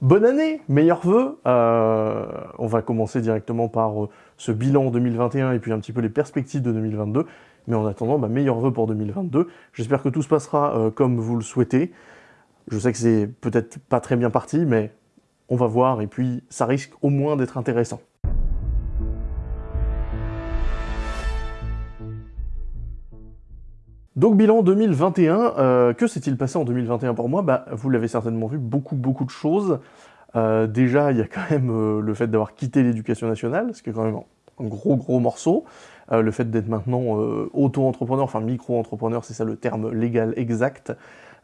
Bonne année, meilleurs vœux. Euh, on va commencer directement par euh, ce bilan 2021 et puis un petit peu les perspectives de 2022. Mais en attendant, bah, meilleurs vœux pour 2022. J'espère que tout se passera euh, comme vous le souhaitez. Je sais que c'est peut-être pas très bien parti, mais on va voir et puis ça risque au moins d'être intéressant. Donc bilan 2021, euh, que s'est-il passé en 2021 pour moi? Bah, Vous l'avez certainement vu, beaucoup beaucoup de choses. Euh, déjà, il y a quand même euh, le fait d'avoir quitté l'éducation nationale, ce qui est quand même un gros gros morceau. le fait d'être maintenant auto-entrepreneur, enfin micro-entrepreneur, c'est ça le terme légal exact,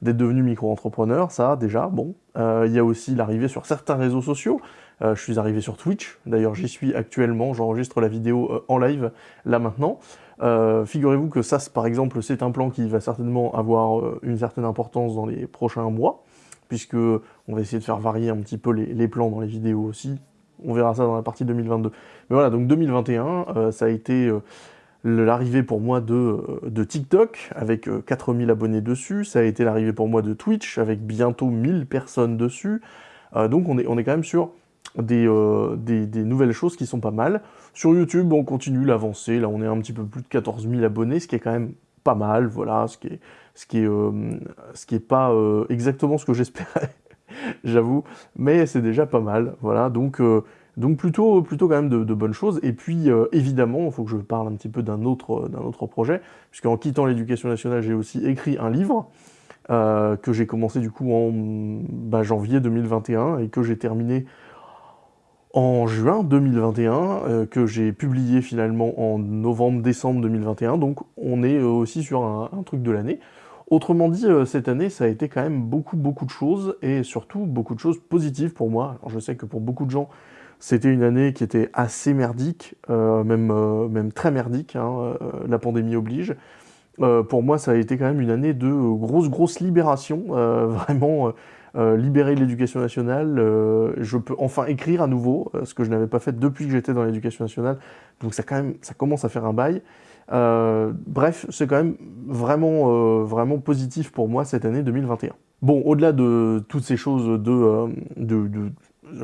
d'être devenu micro-entrepreneur, ça déjà, bon. Il y a aussi l'arrivée sur certains réseaux sociaux. Je suis arrivé sur Twitch, d'ailleurs j'y suis actuellement, j'enregistre la vidéo en live là maintenant. Euh, figurez-vous que ça, par exemple, c'est un plan qui va certainement avoir euh, une certaine importance dans les prochains mois, puisque on va essayer de faire varier un petit peu les, plans dans les vidéos aussi. On verra ça dans la partie 2022. Mais voilà, donc 2021, euh, ça a été l'arrivée pour moi de, de TikTok, avec 4000 abonnés dessus. Ça a été l'arrivée pour moi de Twitch, avec bientôt 1000 personnes dessus. donc on est, on est quand même sur euh, des, nouvelles choses qui sont pas mal. Sur YouTube, on continue l'avancée, là on est un petit peu plus de 14 000 abonnés, ce qui est quand même pas mal, voilà, ce qui est, ce qui est, euh, ce qui est pas euh, exactement ce que j'espérais, j'avoue, mais c'est déjà pas mal, voilà, donc, donc plutôt, plutôt quand même de, bonnes choses, et puis évidemment, il faut que je parle un petit peu d'un autre, autre projet, puisqu'en quittant l'éducation nationale, j'ai aussi écrit un livre, que j'ai commencé du coup en bah, janvier 2021, et que j'ai terminé en juin 2021, euh, que j'ai publié finalement en novembre-décembre 2021, donc on est euh, aussi sur un, truc de l'année. Autrement dit, euh, cette année, ça a été quand même beaucoup, beaucoup de choses, et surtout beaucoup de choses positives pour moi. Alors je sais que pour beaucoup de gens, c'était une année qui était assez merdique, même, même très merdique, hein, la pandémie oblige. pour moi, ça a été quand même une année de grosse, grosse libération, vraiment euh, libérer l'éducation nationale, euh, je peux enfin écrire à nouveau, euh, ce que je n'avais pas fait depuis que j'étais dans l'éducation nationale, donc ça, quand même, ça commence à faire un bail. bref, c'est quand même vraiment, vraiment positif pour moi cette année 2021. Bon, au-delà de toutes ces choses de, de,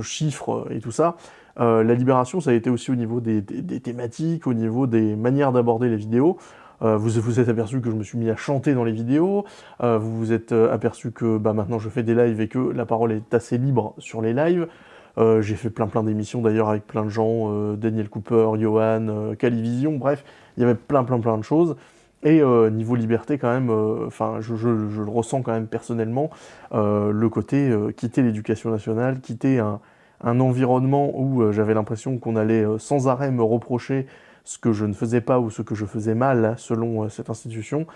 chiffres et tout ça, la libération, ça a été aussi au niveau des thématiques, au niveau des manières d'aborder les vidéos. Euh, vous vous êtes aperçu que je me suis mis à chanter dans les vidéos, euh, vous vous êtes euh, aperçu que bah, maintenant je fais des lives et que la parole est assez libre sur les lives. j'ai fait plein plein d'émissions d'ailleurs avec plein de gens, Daniel Cooper, Johan, Calivision, bref, il y avait plein plein plein de choses. Et niveau liberté quand même, enfin je, le ressens quand même personnellement, le côté quitter l'éducation nationale, quitter un, un environnement où j'avais l'impression qu'on allait sans arrêt me reprocher ce que je ne faisais pas ou ce que je faisais mal selon euh, cette institution,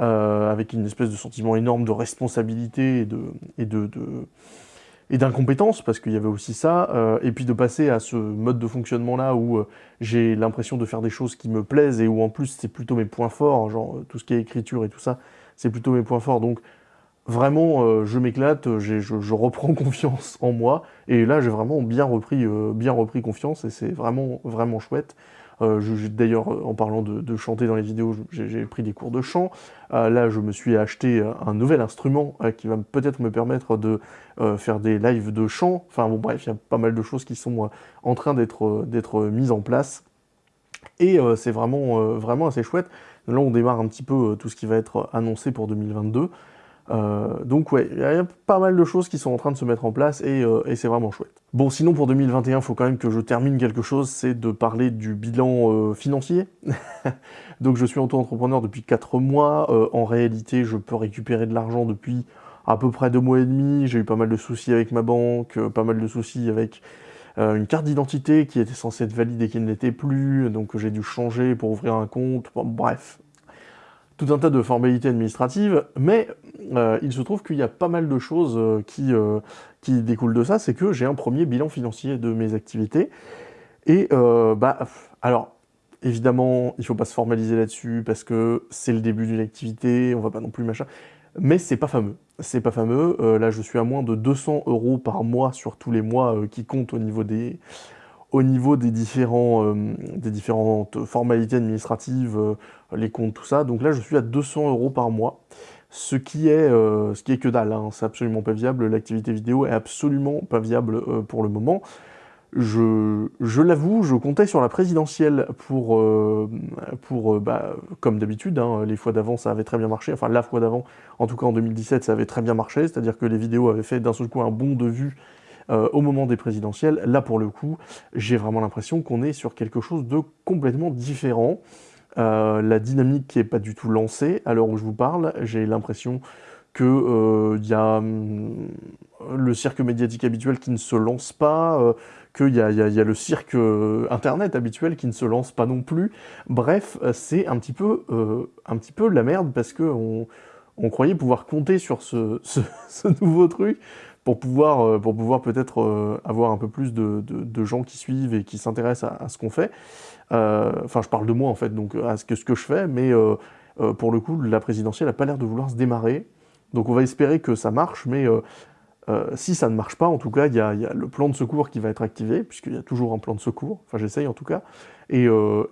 euh, avec une espèce de sentiment énorme de responsabilité et de, et de, et d'incompétence, parce qu'il y avait aussi ça, euh, et puis de passer à ce mode de fonctionnement-là où j'ai l'impression de faire des choses qui me plaisent et où en plus c'est plutôt mes points forts, genre tout ce qui est écriture et tout ça, c'est plutôt mes points forts, donc vraiment je m'éclate, je, je, reprends confiance en moi, et là j'ai vraiment bien repris, bien repris confiance, et c'est vraiment, vraiment chouette. Euh, d'ailleurs, en parlant de, chanter dans les vidéos, j'ai pris des cours de chant. Euh, là, je me suis acheté un nouvel instrument euh, qui va peut-être me permettre de faire des lives de chant. Enfin bon, bref, il y a pas mal de choses qui sont en train d'être mises en place. Et c'est vraiment, vraiment assez chouette. Là, on démarre un petit peu tout ce qui va être annoncé pour 2022. Euh, donc ouais, il y a pas mal de choses qui sont en train de se mettre en place euh, et, c'est vraiment chouette. Bon, sinon pour 2021, il faut quand même que je termine quelque chose, c'est de parler du bilan euh, financier. donc je suis auto-entrepreneur depuis 4 mois, en réalité je peux récupérer de l'argent depuis à peu près 2 mois et demi, j'ai eu pas mal de soucis avec ma banque, pas mal de soucis avec une carte d'identité qui était censée être valide et qui ne l'était plus, donc j'ai dû changer pour ouvrir un compte, bref, tout un tas de formalités administratives, mais euh, il se trouve qu'il y a pas mal de choses euh, qui, euh, qui découlent de ça, c'est que j'ai un premier bilan financier de mes activités, et bah, alors, évidemment, il faut pas se formaliser là-dessus, parce que c'est le début d'une activité, on va pas non plus machin, mais c'est pas fameux, c'est pas fameux, là je suis à moins de 200 euros par mois sur tous les mois qui comptent au niveau des au niveau des, différents, euh, des différentes formalités administratives, euh, les comptes, tout ça. Donc là, je suis à 200 euros par mois, ce qui est, ce qui est que dalle, hein. c'est absolument pas viable, l'activité vidéo est absolument pas viable pour le moment. Je, je l'avoue, je comptais sur la présidentielle pour, euh, pour euh, bah, comme d'habitude, hein, les fois d'avant ça avait très bien marché, enfin la fois d'avant, en tout cas en 2017 ça avait très bien marché, c'est-à-dire que les vidéos avaient fait d'un seul coup un bond de vue euh, au moment des présidentielles. Là pour le coup, j'ai vraiment l'impression qu'on est sur quelque chose de complètement différent. la dynamique qui est pas du tout lancée, à l'heure où je vous parle, j'ai l'impression qu'il il y a hum, le cirque médiatique habituel qui ne se lance pas, qu'il y, a le cirque euh, internet habituel qui ne se lance pas non plus. Bref, euh, c'est un, petit peu, euh, un petit peu la merde parce qu'on on croyait pouvoir compter sur ce, nouveau truc pour pouvoir, pour pouvoir peut-être avoir un peu plus de, gens qui suivent et qui s'intéressent à, ce qu'on fait. Enfin, je parle de moi en fait, donc à ce que, je fais, mais pour le coup, la présidentielle n'a pas l'air de vouloir se démarrer. Donc on va espérer que ça marche, mais euh, si ça ne marche pas, en tout cas, il y, a le plan de secours qui va être activé, puisqu'il y a toujours un plan de secours, enfin j'essaye en tout cas, et, euh,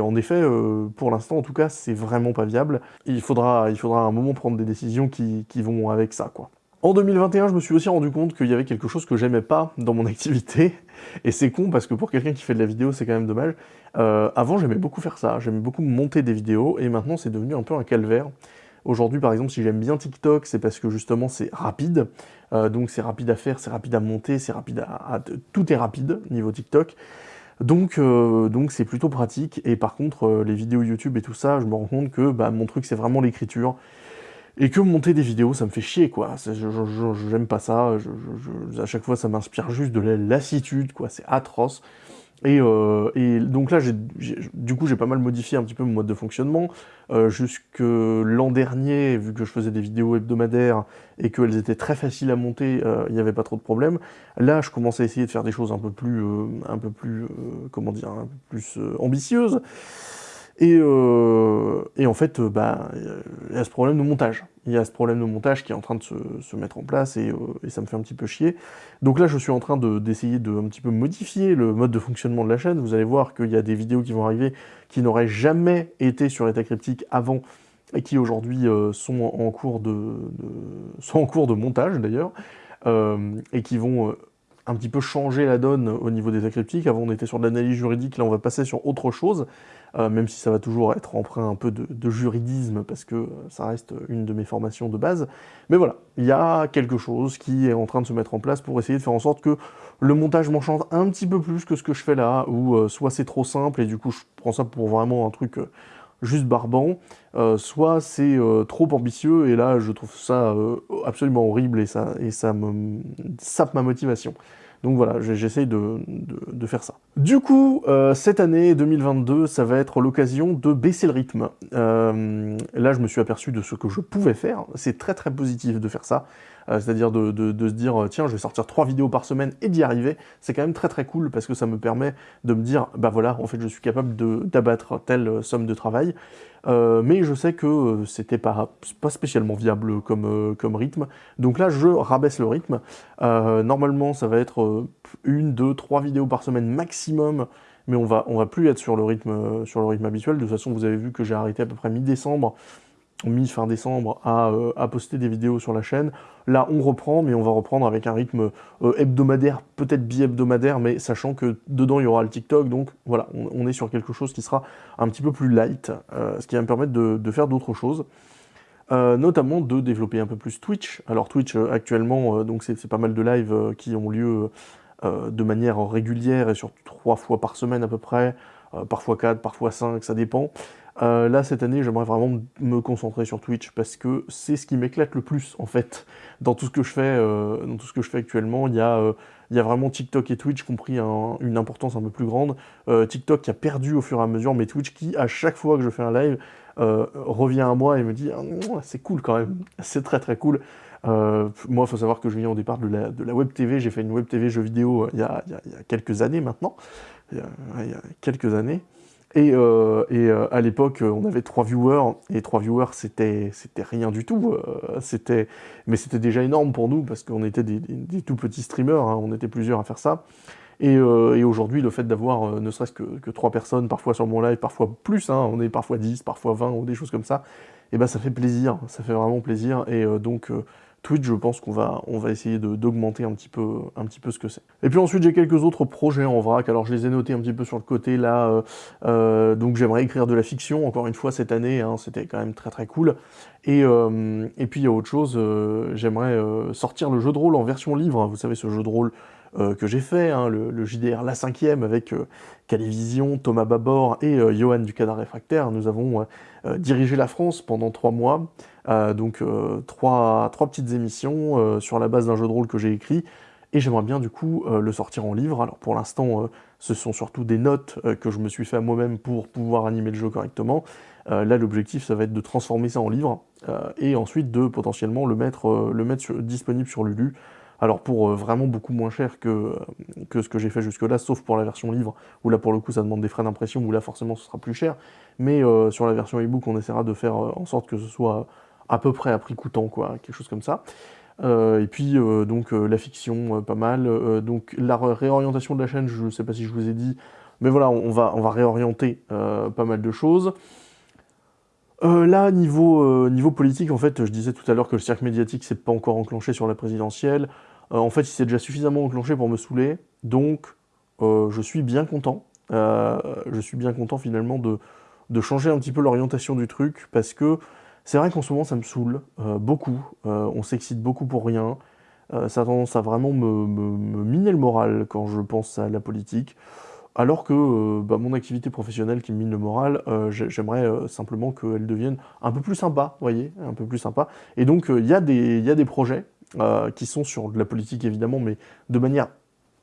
en effet, euh, pour l'instant en tout cas, c'est vraiment pas viable. Il faudra, il faudra à un moment prendre des décisions qui, vont avec ça, quoi. En 2021, je me suis aussi rendu compte qu'il y avait quelque chose que j'aimais pas dans mon activité, et c'est con parce que pour quelqu'un qui fait de la vidéo, c'est quand même dommage. avant, j'aimais beaucoup faire ça, j'aimais beaucoup monter des vidéos, et maintenant c'est devenu un peu un calvaire. Aujourd'hui, par exemple, si j'aime bien TikTok, c'est parce que justement c'est rapide. Euh, donc c'est rapide à faire, c'est rapide à monter, c'est rapide à, Tout est rapide niveau TikTok. Donc euh, donc c'est plutôt pratique. Et par contre, euh, les vidéos YouTube et tout ça, je me rends compte que bah, mon truc c'est vraiment l'écriture. Et que monter des vidéos, ça me fait chier, quoi. J'aime pas ça. à chaque fois, ça m'inspire juste de la lassitude, quoi. C'est atroce. Euh, et, donc là, du coup, j'ai pas mal modifié un petit peu mon mode de fonctionnement. Euh, jusque l'an dernier, vu que je faisais des vidéos hebdomadaires et qu'elles étaient très faciles à monter, euh, il n'y avait pas trop de problèmes. Là, je commence à essayer de faire des choses un peu plus, un peu plus, comment dire, un peu plus ambitieuses. Et, et, en fait, bah, il y a ce problème de montage il y a ce problème de montage qui est en train de se, mettre en place euh, et, ça me fait un petit peu chier. Donc là, je suis en train d'essayer de, un petit peu modifier le mode de fonctionnement de la chaîne. Vous allez voir qu'il y a des vidéos qui vont arriver qui n'auraient jamais été sur État Cryptique avant et qui aujourd'hui euh, sont, en cours de, sont en cours de montage d'ailleurs, euh, et qui vont un petit peu changer la donne au niveau des cryptiques. Avant, on était sur de l'analyse juridique, là, on va passer sur autre chose. Euh, même si ça va toujours être emprunt un peu de, juridisme, parce que ça reste une de mes formations de base. Mais voilà, il y a quelque chose qui est en train de se mettre en place pour essayer de faire en sorte que le montage m'enchante un petit peu plus que ce que je fais là, ou euh, soit c'est trop simple, et du coup je prends ça pour vraiment un truc euh, juste barbant, soit c'est trop ambitieux, et là je trouve ça absolument horrible, et ça, et me sape ma motivation. Donc voilà, j'essaye de, faire ça. Du coup, euh, cette année 2022, ça va être l'occasion de baisser le rythme. Euh, là, je me suis aperçu de ce que je pouvais faire. C'est très très positif de faire ça. Euh, c'est-à-dire de, se dire, tiens, je vais sortir trois vidéos par semaine et d'y arriver. C'est quand même très très cool parce que ça me permet de me dire, bah voilà, en fait, je suis capable d'abattre telle somme de travail. Euh, mais je sais que euh, c'était pas, pas spécialement viable comme, euh, comme rythme. Donc là, je rabaisse le rythme. normalement, ça va être une, deux, trois vidéos par semaine maximum, mais on va, on va plus être sur le rythme, sur le rythme habituel. De toute façon, vous avez vu que j'ai arrêté à peu près mi-décembre mi-fin décembre euh, à, poster des vidéos sur la chaîne. Là, on reprend, mais on va reprendre avec un rythme euh, hebdomadaire, peut-être bi-hebdomadaire, mais sachant que dedans, il y aura le TikTok, donc voilà, on, est sur quelque chose qui sera un petit peu plus light, euh, ce qui va me permettre de, faire d'autres choses. notamment de développer un peu plus Twitch. Alors Twitch, actuellement, donc c'est pas mal de lives qui ont lieu de manière régulière et sur trois fois par semaine à peu près, parfois quatre, parfois cinq, ça dépend. Euh, là, cette année, j'aimerais vraiment me concentrer sur Twitch parce que c'est ce qui m'éclate le plus, en fait, dans tout ce que je fais, euh, dans tout ce que je fais actuellement. Il y, a, euh, vraiment TikTok et Twitch qui ont pris une importance un peu plus grande. TikTok qui a perdu au fur et à mesure, mais Twitch qui, à chaque fois que je fais un live, revient à moi et me dit ah, c'est cool quand même, c'est très très cool. moi, il faut savoir que je viens au départ de la, Web TV. J'ai fait une Web TV jeux vidéo il, y a, quelques années maintenant. il y a quelques années. Et, euh, euh, à l'époque, on avait trois viewers, et trois viewers, c'était rien du tout. Euh, c'était mais c'était déjà énorme pour nous, parce qu'on était des, tout petits streamers, hein, on était plusieurs à faire ça. Et, aujourd'hui, le fait d'avoir ne serait-ce que, trois personnes, parfois sur mon live, parfois plus, hein, on est parfois 10, parfois 20 ou des choses comme ça, et eh ben ça fait plaisir, ça fait vraiment plaisir, et donc Twitch, je pense qu'on va, on va essayer d'augmenter un, petit peu, un petit peu ce que c'est. Et puis ensuite, j'ai quelques autres projets en vrac, alors je les ai notés un petit peu sur le côté, là, euh, euh, donc j'aimerais écrire de la fiction, encore une fois, cette année, hein, c'était quand même très très cool. Et, euh, et puis il y a autre chose, j'aimerais sortir le jeu de rôle en version livre, vous savez, ce jeu de rôle que j'ai fait, hein, le, JDR La Cinquième, avec Calivision, Thomas Babor et Johan du Cadre Réfractaire. Nous avons dirigé la France pendant trois mois, euh, donc euh, trois, trois, petites émissions euh, sur la base d'un jeu de rôle que j'ai écrit, et j'aimerais bien du coup le sortir en livre. Alors pour l'instant, ce sont surtout des notes que je me suis fait à moi-même pour pouvoir animer le jeu correctement. là, l'objectif, ça va être de transformer ça en livre, et ensuite de potentiellement le mettre, le mettre disponible sur Lulu, alors pour vraiment beaucoup moins cher que, que ce que j'ai fait jusque-là, sauf pour la version livre, où là pour le coup ça demande des frais d'impression, où là forcément ce sera plus cher, mais sur la version ebook on essaiera de faire en sorte que ce soit à peu près à prix coûtant, quoi, quelque chose comme ça. Euh, et puis, euh, donc, euh, la fiction, pas mal. donc, la réorientation de la chaîne, je ne sais pas si je vous ai dit, mais voilà, on va, réorienter pas mal de choses. là, niveau, niveau politique, en fait, je disais tout à l'heure que le cercle médiatique s'est pas encore enclenché sur la présidentielle. en fait, il s'est déjà suffisamment enclenché pour me saouler, donc je suis bien content. je suis bien content, finalement, de, de changer un petit peu l'orientation du truc, parce que c'est vrai qu'en ce moment, ça me saoule euh, beaucoup. Euh, on s'excite beaucoup pour rien. Euh, ça a tendance à vraiment me, miner le moral quand je pense à la politique. Alors que bah, mon activité professionnelle qui me mine le moral, j'aimerais simplement qu'elle devienne un peu plus sympa, voyez, un peu plus sympa. Et donc, il y, a des projets qui sont sur de la politique, évidemment, mais de manière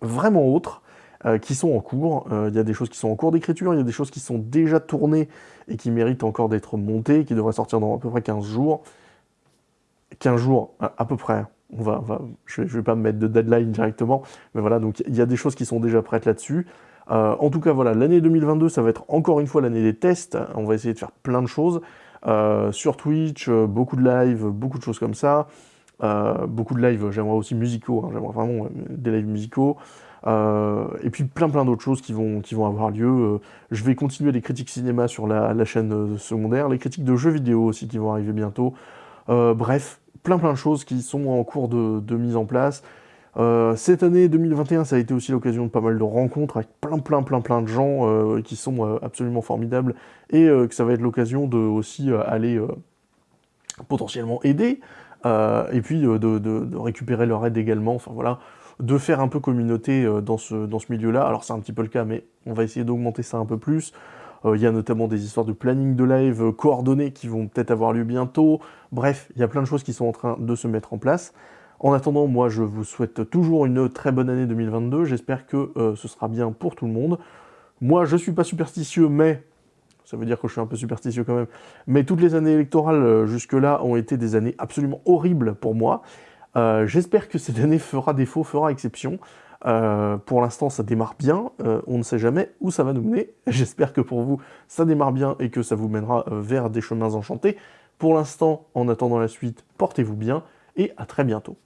vraiment autre. Euh, qui sont en cours. Euh, il y a des choses qui sont en cours d'écriture, il y a des choses qui sont déjà tournées et qui méritent encore d'être montées, qui devraient sortir dans à peu près 15 jours. 15 jours, à, peu près. On va, je ne vais, pas me mettre de deadline directement, mais voilà, donc il y a des choses qui sont déjà prêtes là-dessus. Euh, en tout cas, voilà, l'année 2022, ça va être encore une fois l'année des tests. On va essayer de faire plein de choses. sur Twitch, beaucoup de live, beaucoup de choses comme ça. Beaucoup de lives, j'aimerais aussi musicaux, hein, j'aimerais vraiment des lives musicaux. Euh, et puis plein plein d'autres choses qui vont, qui vont avoir lieu. Euh, je vais continuer les critiques cinéma sur la, chaîne euh, secondaire, les critiques de jeux vidéo aussi qui vont arriver bientôt. bref, plein plein de choses qui sont en cours de, mise en place. cette année 2021, ça a été aussi l'occasion de pas mal de rencontres avec plein plein plein plein de gens qui sont absolument formidables et que ça va être l'occasion de aussi aller potentiellement aider et puis de, de, récupérer leur aide également. Enfin voilà, de faire un peu communauté euh, dans ce, dans ce milieu-là. Alors c'est un petit peu le cas, mais on va essayer d'augmenter ça un peu plus. Euh, il y a notamment des histoires de planning de live euh, coordonnées qui vont peut-être avoir lieu bientôt. Bref, il y a plein de choses qui sont en train de se mettre en place. En attendant, moi, je vous souhaite toujours une très bonne année 2022. J'espère que ce sera bien pour tout le monde. Moi, je suis pas superstitieux, mais... Ça veut dire que je suis un peu superstitieux quand même. Mais toutes les années électorales jusque-là ont été des années absolument horribles pour moi. Euh, j'espère que cette année fera défaut, fera exception. Euh, pour l'instant, ça démarre bien. Euh, on ne sait jamais où ça va nous mener. J'espère que pour vous, ça démarre bien et que ça vous mènera vers des chemins enchantés. Pour l'instant, en attendant la suite, portez-vous bien et à très bientôt.